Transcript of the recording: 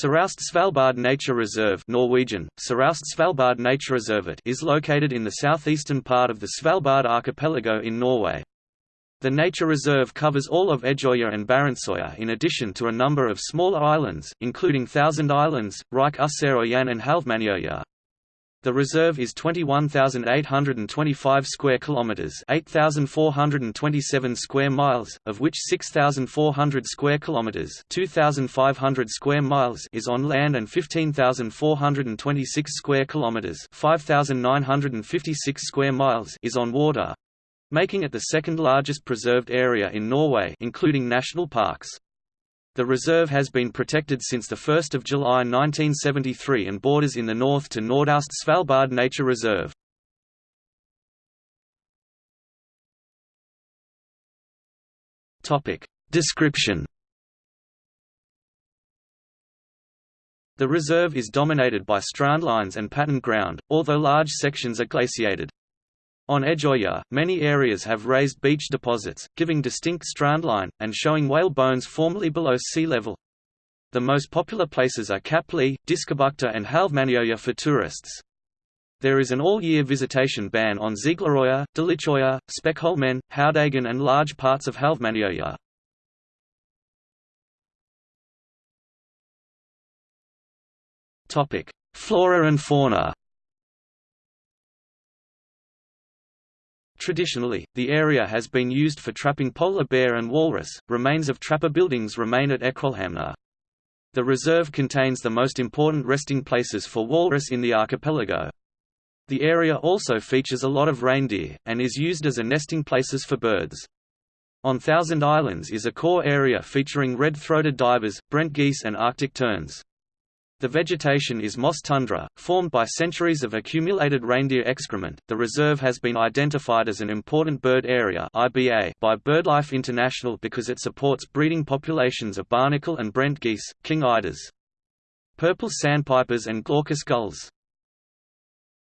Søraust Svalbard Nature Reserve Norwegian, Svalbard is located in the southeastern part of the Svalbard archipelago in Norway. The nature reserve covers all of Edgeøya and Barentsøya in addition to a number of smaller islands, including Thousand Islands, Ryke Yseøyane and Halvmanøya. The reserve is 21,825 square kilometers, 8,427 square miles, of which 6,400 square kilometers, 2,500 square miles is on land and 15,426 square kilometers, 5,956 square miles is on water, making it the second largest preserved area in Norway, including national parks. The reserve has been protected since 1 July 1973 and borders in the north to Nordaust Svalbard Nature Reserve. Description The reserve is dominated by strandlines and patterned ground, although large sections are glaciated. On Edgeøya, many areas have raised beach deposits, giving distinct strandline, and showing whale bones formerly below sea level. The most popular places are Kapp Lee, Diskobukta and Halvmanøya for tourists. There is an all-year visitation ban on Zieglerøya, Delitschøya, Spekholmen, Haudegen and large parts of Halvmanøya. Flora and fauna Traditionally, the area has been used for trapping polar bear and walrus. Remains of trapper buildings remain at Ekrolhamna. The reserve contains the most important resting places for walrus in the archipelago. The area also features a lot of reindeer, and is used as a nesting places for birds. On Thousand Islands is a core area featuring red-throated divers, brent geese and arctic terns. The vegetation is moss tundra, formed by centuries of accumulated reindeer excrement. The reserve has been identified as an important bird area (IBA) by BirdLife International because it supports breeding populations of barnacle and brent geese, king eiders, purple sandpipers and glaucous gulls.